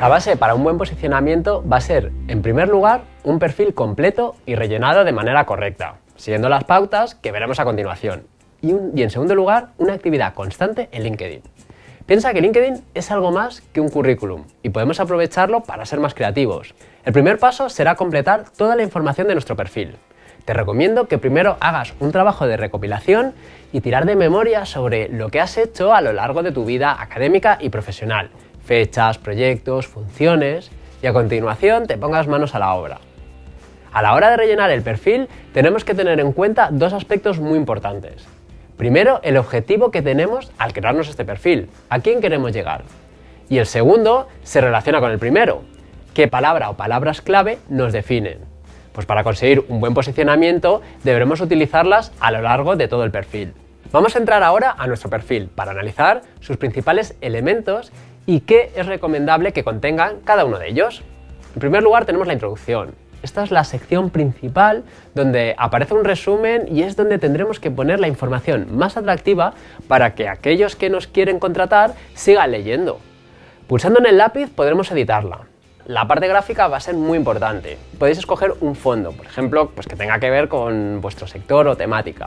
La base para un buen posicionamiento va a ser, en primer lugar, un perfil completo y rellenado de manera correcta, siguiendo las pautas que veremos a continuación. Y, en segundo lugar, una actividad constante en LinkedIn. Piensa que LinkedIn es algo más que un currículum y podemos aprovecharlo para ser más creativos. El primer paso será completar toda la información de nuestro perfil. Te recomiendo que primero hagas un trabajo de recopilación y tirar de memoria sobre lo que has hecho a lo largo de tu vida académica y profesional, fechas, proyectos, funciones y a continuación te pongas manos a la obra. A la hora de rellenar el perfil tenemos que tener en cuenta dos aspectos muy importantes. Primero, el objetivo que tenemos al crearnos este perfil, a quién queremos llegar. Y el segundo se relaciona con el primero, qué palabra o palabras clave nos definen. Pues para conseguir un buen posicionamiento deberemos utilizarlas a lo largo de todo el perfil. Vamos a entrar ahora a nuestro perfil para analizar sus principales elementos y qué es recomendable que contengan cada uno de ellos. En primer lugar tenemos la introducción, esta es la sección principal donde aparece un resumen y es donde tendremos que poner la información más atractiva para que aquellos que nos quieren contratar sigan leyendo. Pulsando en el lápiz podremos editarla. La parte gráfica va a ser muy importante. Podéis escoger un fondo, por ejemplo, pues que tenga que ver con vuestro sector o temática.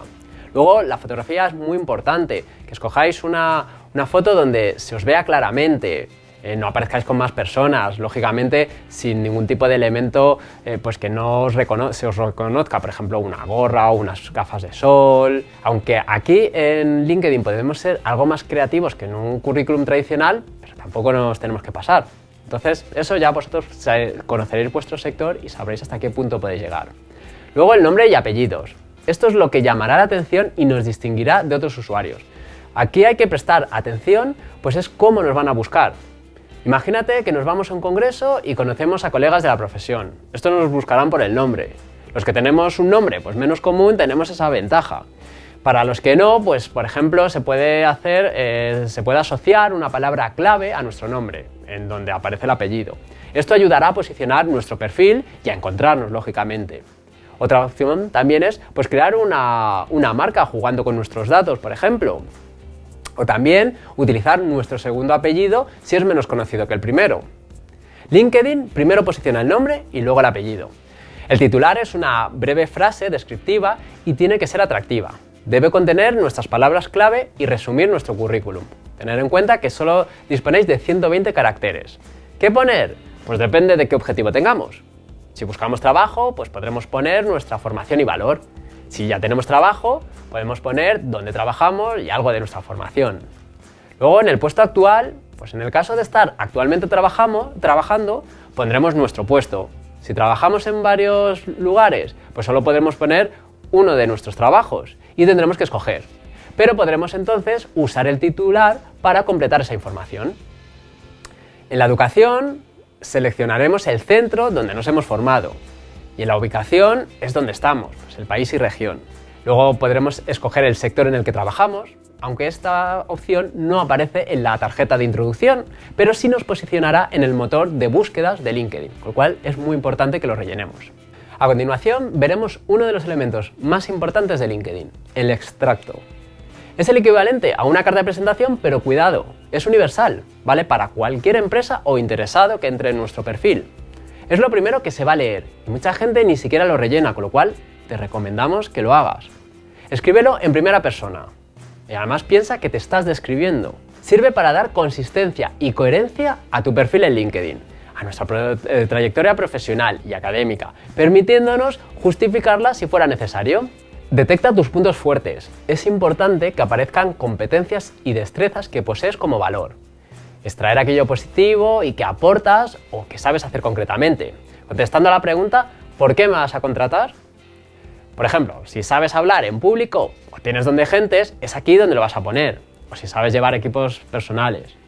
Luego, la fotografía es muy importante, que escojáis una, una foto donde se os vea claramente, eh, no aparezcáis con más personas, lógicamente sin ningún tipo de elemento eh, pues que no se os reconozca, por ejemplo una gorra o unas gafas de sol, aunque aquí en LinkedIn podemos ser algo más creativos que en un currículum tradicional, pero tampoco nos tenemos que pasar. Entonces eso ya vosotros conoceréis vuestro sector y sabréis hasta qué punto podéis llegar. Luego el nombre y apellidos. Esto es lo que llamará la atención y nos distinguirá de otros usuarios. Aquí hay que prestar atención, pues es cómo nos van a buscar. Imagínate que nos vamos a un congreso y conocemos a colegas de la profesión. Estos nos buscarán por el nombre. Los que tenemos un nombre pues menos común tenemos esa ventaja. Para los que no, pues por ejemplo se puede hacer, eh, se puede asociar una palabra clave a nuestro nombre, en donde aparece el apellido. Esto ayudará a posicionar nuestro perfil y a encontrarnos, lógicamente. Otra opción también es pues, crear una, una marca jugando con nuestros datos, por ejemplo. O también utilizar nuestro segundo apellido si es menos conocido que el primero. LinkedIn primero posiciona el nombre y luego el apellido. El titular es una breve frase descriptiva y tiene que ser atractiva. Debe contener nuestras palabras clave y resumir nuestro currículum. Tener en cuenta que solo disponéis de 120 caracteres. ¿Qué poner? Pues depende de qué objetivo tengamos. Si buscamos trabajo, pues podremos poner nuestra formación y valor. Si ya tenemos trabajo, podemos poner dónde trabajamos y algo de nuestra formación. Luego, en el puesto actual, pues en el caso de estar actualmente trabajamos, trabajando, pondremos nuestro puesto. Si trabajamos en varios lugares, pues solo podremos poner uno de nuestros trabajos y tendremos que escoger. Pero podremos entonces usar el titular para completar esa información. En la educación seleccionaremos el centro donde nos hemos formado, y en la ubicación es donde estamos, pues el país y región. Luego podremos escoger el sector en el que trabajamos, aunque esta opción no aparece en la tarjeta de introducción, pero sí nos posicionará en el motor de búsquedas de LinkedIn, con lo cual es muy importante que lo rellenemos. A continuación veremos uno de los elementos más importantes de LinkedIn, el extracto. Es el equivalente a una carta de presentación, pero cuidado, es universal, vale para cualquier empresa o interesado que entre en nuestro perfil. Es lo primero que se va a leer y mucha gente ni siquiera lo rellena, con lo cual te recomendamos que lo hagas. Escríbelo en primera persona y además piensa que te estás describiendo. Sirve para dar consistencia y coherencia a tu perfil en LinkedIn, a nuestra eh, trayectoria profesional y académica, permitiéndonos justificarla si fuera necesario. Detecta tus puntos fuertes. Es importante que aparezcan competencias y destrezas que posees como valor extraer aquello positivo y que aportas o que sabes hacer concretamente. Contestando a la pregunta, ¿por qué me vas a contratar? Por ejemplo, si sabes hablar en público o tienes donde gentes, es aquí donde lo vas a poner. O si sabes llevar equipos personales.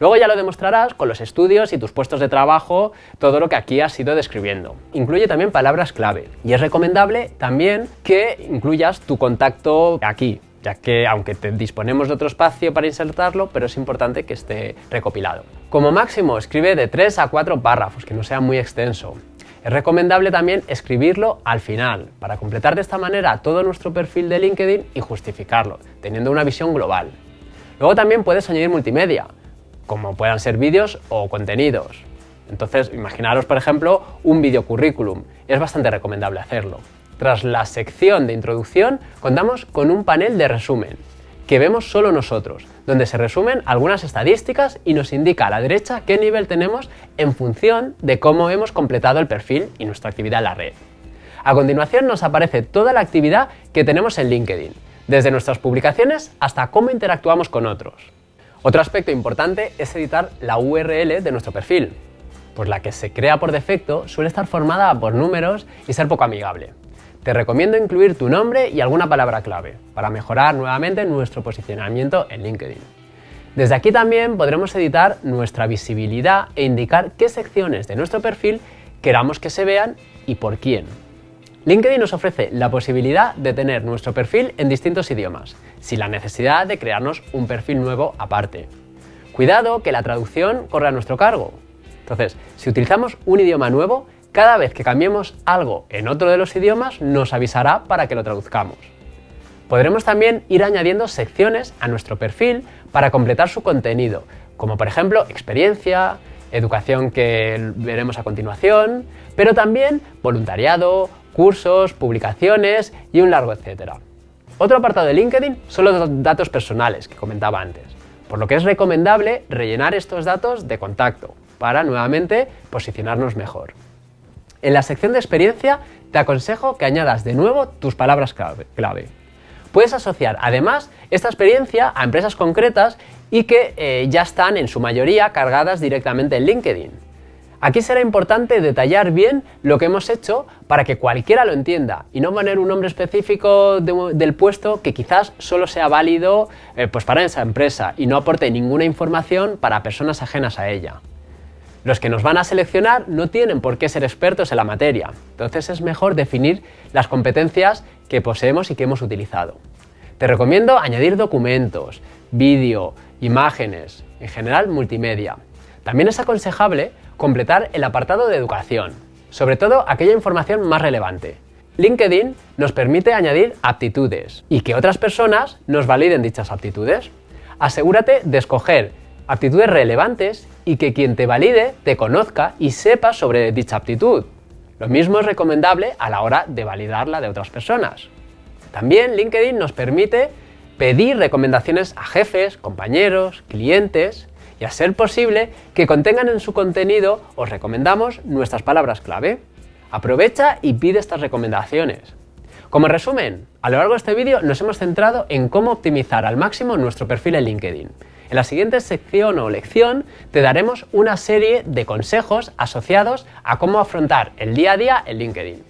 Luego ya lo demostrarás con los estudios y tus puestos de trabajo, todo lo que aquí has ido describiendo. Incluye también palabras clave y es recomendable también que incluyas tu contacto aquí, ya que aunque te disponemos de otro espacio para insertarlo, pero es importante que esté recopilado. Como máximo, escribe de 3 a 4 párrafos, que no sea muy extenso. Es recomendable también escribirlo al final, para completar de esta manera todo nuestro perfil de LinkedIn y justificarlo, teniendo una visión global. Luego también puedes añadir multimedia. Como puedan ser vídeos o contenidos. Entonces, imaginaros, por ejemplo, un video currículum. Es bastante recomendable hacerlo. Tras la sección de introducción, contamos con un panel de resumen, que vemos solo nosotros, donde se resumen algunas estadísticas y nos indica a la derecha qué nivel tenemos en función de cómo hemos completado el perfil y nuestra actividad en la red. A continuación nos aparece toda la actividad que tenemos en LinkedIn, desde nuestras publicaciones hasta cómo interactuamos con otros. Otro aspecto importante es editar la URL de nuestro perfil, pues la que se crea por defecto suele estar formada por números y ser poco amigable. Te recomiendo incluir tu nombre y alguna palabra clave para mejorar nuevamente nuestro posicionamiento en LinkedIn. Desde aquí también podremos editar nuestra visibilidad e indicar qué secciones de nuestro perfil queramos que se vean y por quién. LinkedIn nos ofrece la posibilidad de tener nuestro perfil en distintos idiomas, sin la necesidad de crearnos un perfil nuevo aparte. Cuidado que la traducción corre a nuestro cargo, entonces, si utilizamos un idioma nuevo, cada vez que cambiemos algo en otro de los idiomas nos avisará para que lo traduzcamos. Podremos también ir añadiendo secciones a nuestro perfil para completar su contenido, como por ejemplo experiencia, educación que veremos a continuación, pero también voluntariado, cursos, publicaciones y un largo etcétera. Otro apartado de LinkedIn son los datos personales que comentaba antes, por lo que es recomendable rellenar estos datos de contacto, para nuevamente posicionarnos mejor. En la sección de experiencia te aconsejo que añadas de nuevo tus palabras clave. Puedes asociar además esta experiencia a empresas concretas y que eh, ya están en su mayoría cargadas directamente en LinkedIn. Aquí será importante detallar bien lo que hemos hecho para que cualquiera lo entienda y no poner un nombre específico del puesto que quizás solo sea válido eh, pues para esa empresa y no aporte ninguna información para personas ajenas a ella. Los que nos van a seleccionar no tienen por qué ser expertos en la materia, entonces es mejor definir las competencias que poseemos y que hemos utilizado. Te recomiendo añadir documentos, vídeo, imágenes, en general multimedia. También es aconsejable completar el apartado de educación, sobre todo aquella información más relevante. LinkedIn nos permite añadir aptitudes y que otras personas nos validen dichas aptitudes. Asegúrate de escoger aptitudes relevantes y que quien te valide te conozca y sepa sobre dicha aptitud. Lo mismo es recomendable a la hora de validarla de otras personas. También LinkedIn nos permite pedir recomendaciones a jefes, compañeros, clientes y a ser posible que contengan en su contenido os recomendamos nuestras palabras clave. Aprovecha y pide estas recomendaciones. Como resumen, a lo largo de este vídeo nos hemos centrado en cómo optimizar al máximo nuestro perfil en LinkedIn. En la siguiente sección o lección te daremos una serie de consejos asociados a cómo afrontar el día a día en LinkedIn.